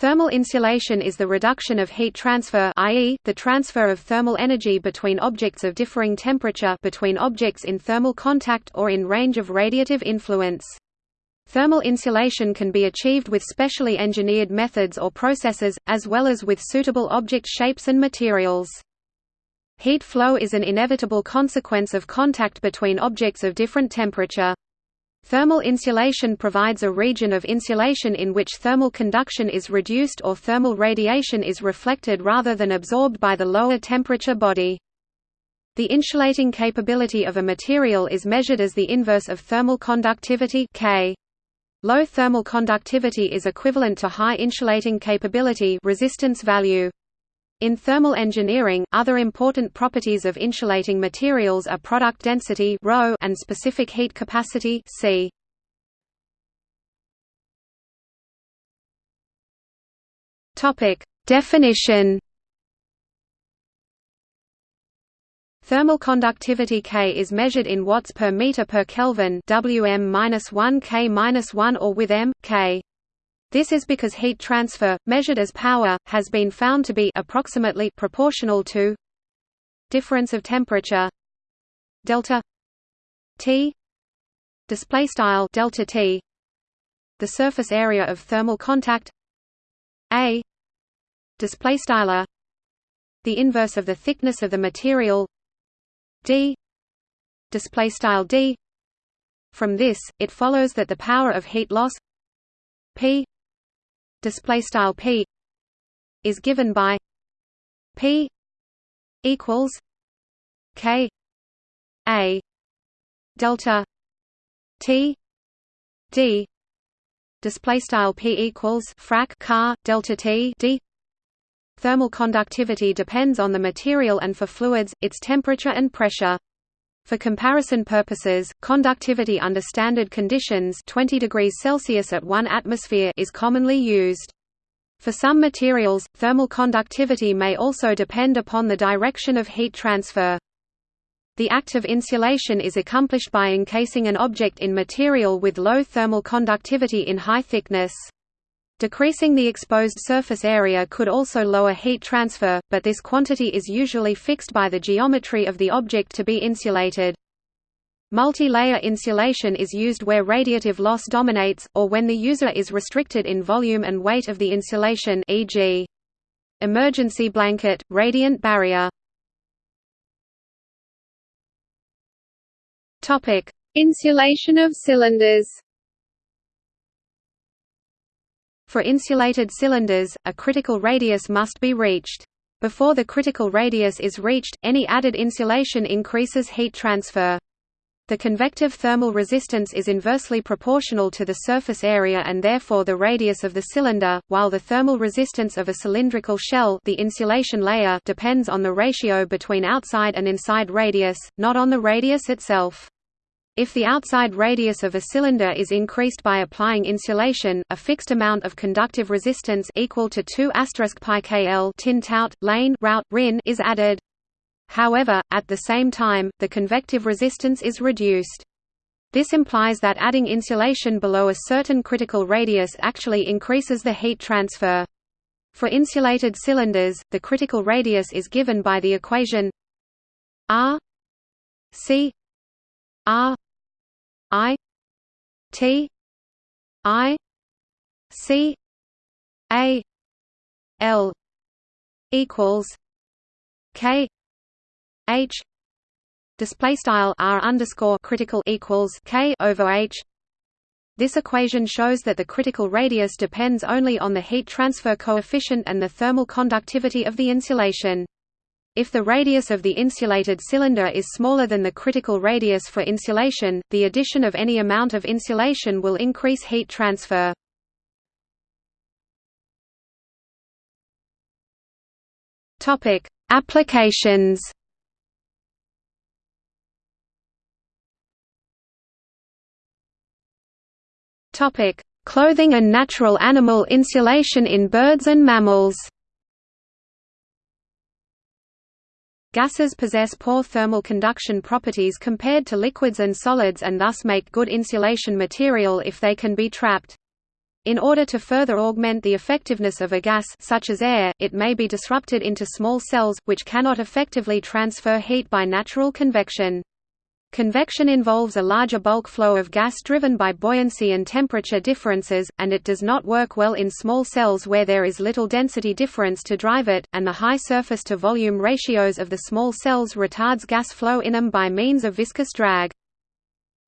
Thermal insulation is the reduction of heat transfer i.e., the transfer of thermal energy between objects of differing temperature between objects in thermal contact or in range of radiative influence. Thermal insulation can be achieved with specially engineered methods or processes, as well as with suitable object shapes and materials. Heat flow is an inevitable consequence of contact between objects of different temperature. Thermal insulation provides a region of insulation in which thermal conduction is reduced or thermal radiation is reflected rather than absorbed by the lower temperature body. The insulating capability of a material is measured as the inverse of thermal conductivity K. Low thermal conductivity is equivalent to high insulating capability resistance value. In thermal engineering, other important properties of insulating materials are product density ρ and specific heat capacity C. Topic: Definition. Thermal conductivity K is measured in watts per meter per Kelvin Wm-1 K-1 or with m K. This is because heat transfer, measured as power, has been found to be approximately proportional to difference of temperature delta T display style delta T the surface area of thermal contact A display style the inverse of the thickness of the material D display style D. From this it follows that the power of heat loss P display style p is given by p equals k a delta t d. Display style p equals frac car delta t d. Thermal conductivity depends on the material and for fluids its temperature and pressure for comparison purposes, conductivity under standard conditions 20 degrees Celsius at 1 atmosphere is commonly used. For some materials, thermal conductivity may also depend upon the direction of heat transfer. The act of insulation is accomplished by encasing an object in material with low thermal conductivity in high thickness. Decreasing the exposed surface area could also lower heat transfer, but this quantity is usually fixed by the geometry of the object to be insulated. Multi-layer insulation is used where radiative loss dominates, or when the user is restricted in volume and weight of the insulation e.g. emergency blanket, radiant barrier. Insulation of cylinders For insulated cylinders, a critical radius must be reached. Before the critical radius is reached, any added insulation increases heat transfer. The convective thermal resistance is inversely proportional to the surface area and therefore the radius of the cylinder, while the thermal resistance of a cylindrical shell the insulation layer depends on the ratio between outside and inside radius, not on the radius itself. If the outside radius of a cylinder is increased by applying insulation, a fixed amount of conductive resistance equal to 2 pi kl tin tout, lane route, rin is added. However, at the same time, the convective resistance is reduced. This implies that adding insulation below a certain critical radius actually increases the heat transfer. For insulated cylinders, the critical radius is given by the equation R C R I T I C A L equals K H display style R underscore critical equals K over H this equation shows that the critical radius depends only on the heat transfer coefficient and the thermal conductivity of the insulation. If the radius of the insulated cylinder is smaller than the critical radius for insulation, the addition of any amount of insulation will increase heat transfer. Topic: Applications. Topic: Clothing and natural animal insulation in birds and mammals. Gases possess poor thermal conduction properties compared to liquids and solids and thus make good insulation material if they can be trapped. In order to further augment the effectiveness of a gas such as air, it may be disrupted into small cells, which cannot effectively transfer heat by natural convection. Convection involves a larger bulk flow of gas driven by buoyancy and temperature differences, and it does not work well in small cells where there is little density difference to drive it, and the high surface-to-volume ratios of the small cells retards gas flow in them by means of viscous drag.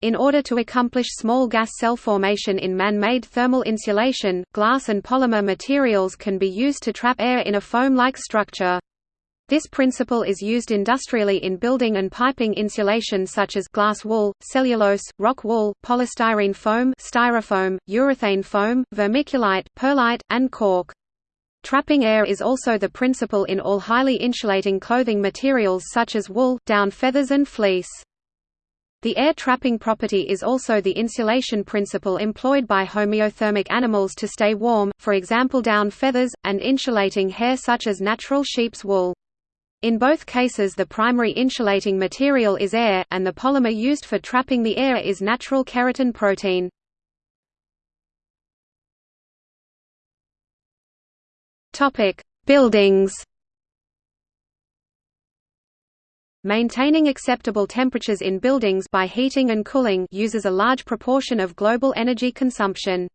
In order to accomplish small gas cell formation in man-made thermal insulation, glass and polymer materials can be used to trap air in a foam-like structure. This principle is used industrially in building and piping insulation such as glass wool, cellulose, rock wool, polystyrene foam, styrofoam, urethane foam, vermiculite, perlite, and cork. Trapping air is also the principle in all highly insulating clothing materials such as wool, down feathers and fleece. The air trapping property is also the insulation principle employed by homeothermic animals to stay warm, for example down feathers, and insulating hair such as natural sheep's wool. In both cases the primary insulating material is air, and the polymer used for trapping the air is natural keratin protein. Buildings Maintaining acceptable temperatures in buildings by heating and cooling uses a large proportion of global energy consumption.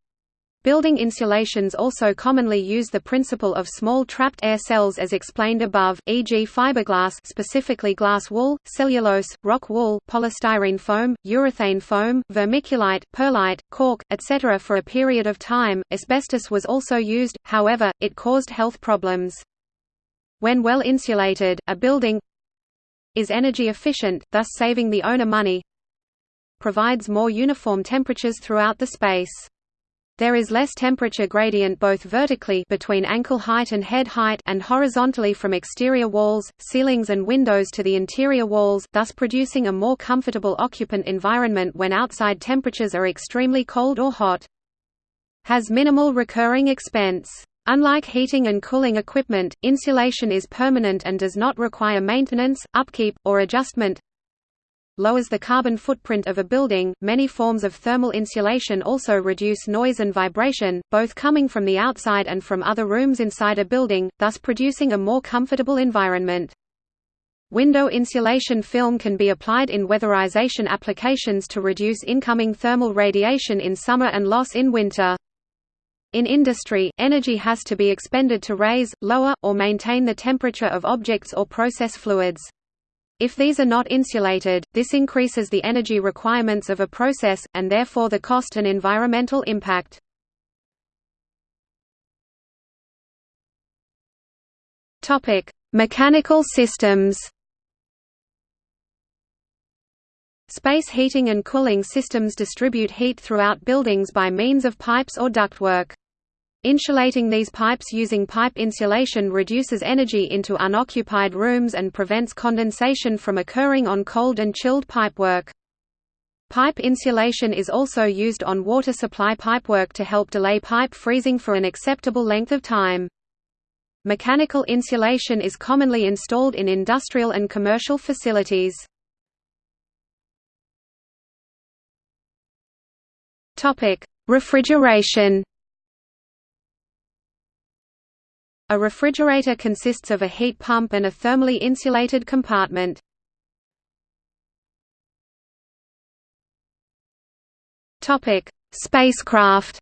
Building insulations also commonly use the principle of small trapped air cells as explained above, e.g. fiberglass specifically glass wool, cellulose, rock wool, polystyrene foam, urethane foam, vermiculite, perlite, cork, etc. For a period of time, asbestos was also used, however, it caused health problems. When well insulated, a building, is energy efficient, thus saving the owner money provides more uniform temperatures throughout the space. There is less temperature gradient both vertically between ankle height and head height and horizontally from exterior walls, ceilings and windows to the interior walls, thus producing a more comfortable occupant environment when outside temperatures are extremely cold or hot. Has minimal recurring expense. Unlike heating and cooling equipment, insulation is permanent and does not require maintenance, upkeep, or adjustment. Lowers the carbon footprint of a building. Many forms of thermal insulation also reduce noise and vibration, both coming from the outside and from other rooms inside a building, thus producing a more comfortable environment. Window insulation film can be applied in weatherization applications to reduce incoming thermal radiation in summer and loss in winter. In industry, energy has to be expended to raise, lower, or maintain the temperature of objects or process fluids. If these are not insulated, this increases the energy requirements of a process, and therefore the cost and environmental impact. Mechanical systems Space heating and cooling systems distribute heat throughout buildings by means of pipes or ductwork. Insulating these pipes using pipe insulation reduces energy into unoccupied rooms and prevents condensation from occurring on cold and chilled pipework. Pipe insulation is also used on water supply pipework to help delay pipe freezing for an acceptable length of time. Mechanical insulation is commonly installed in industrial and commercial facilities. Refrigeration. A refrigerator consists of a heat pump and a thermally insulated compartment. Topic: Spacecraft.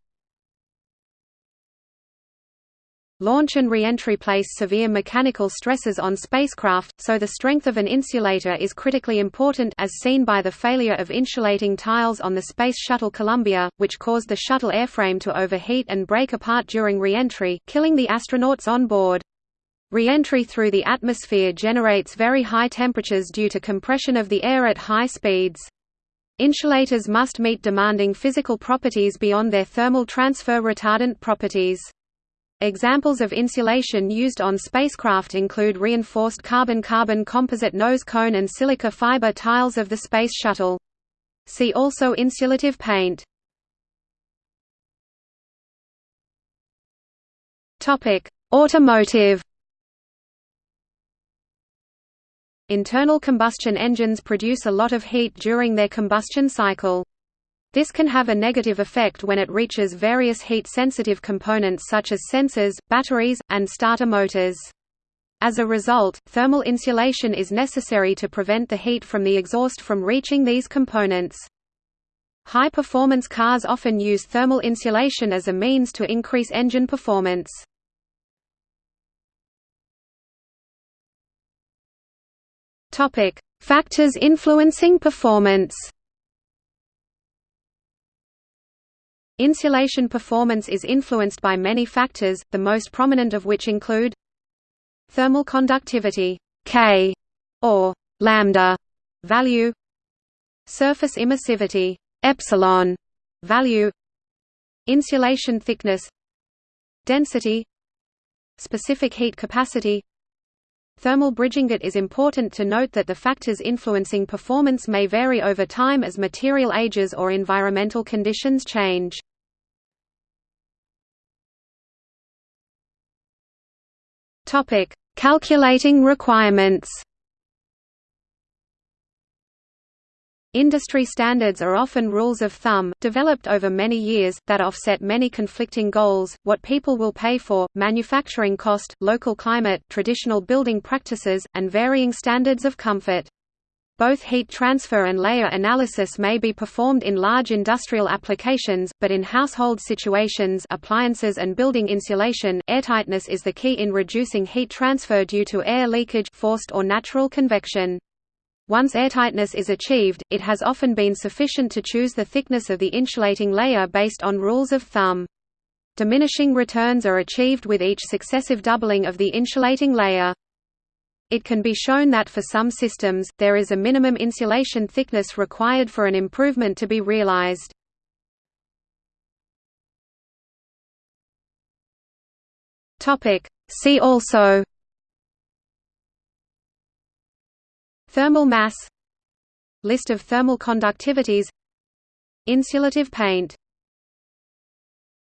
Launch and re-entry place severe mechanical stresses on spacecraft, so the strength of an insulator is critically important as seen by the failure of insulating tiles on the Space Shuttle Columbia, which caused the shuttle airframe to overheat and break apart during re-entry, killing the astronauts on board. Re-entry through the atmosphere generates very high temperatures due to compression of the air at high speeds. Insulators must meet demanding physical properties beyond their thermal transfer retardant properties. Examples of insulation used on spacecraft include reinforced carbon-carbon composite nose cone and silica fiber tiles of the Space Shuttle. See also insulative paint. Automotive Internal combustion engines produce a lot of heat during their combustion cycle. This can have a negative effect when it reaches various heat-sensitive components such as sensors, batteries, and starter motors. As a result, thermal insulation is necessary to prevent the heat from the exhaust from reaching these components. High-performance cars often use thermal insulation as a means to increase engine performance. Factors influencing performance. Insulation performance is influenced by many factors, the most prominent of which include thermal conductivity K or lambda value, surface emissivity epsilon value insulation thickness density specific heat capacity Thermal bridging It is important to note that the factors influencing performance may vary over time as material ages or environmental conditions change. Calculating requirements Industry standards are often rules of thumb, developed over many years, that offset many conflicting goals, what people will pay for, manufacturing cost, local climate, traditional building practices, and varying standards of comfort. Both heat transfer and layer analysis may be performed in large industrial applications, but in household situations appliances and building insulation, airtightness is the key in reducing heat transfer due to air leakage forced or natural convection. Once airtightness is achieved, it has often been sufficient to choose the thickness of the insulating layer based on rules of thumb. Diminishing returns are achieved with each successive doubling of the insulating layer. It can be shown that for some systems, there is a minimum insulation thickness required for an improvement to be realized. See also Thermal mass List of thermal conductivities Insulative paint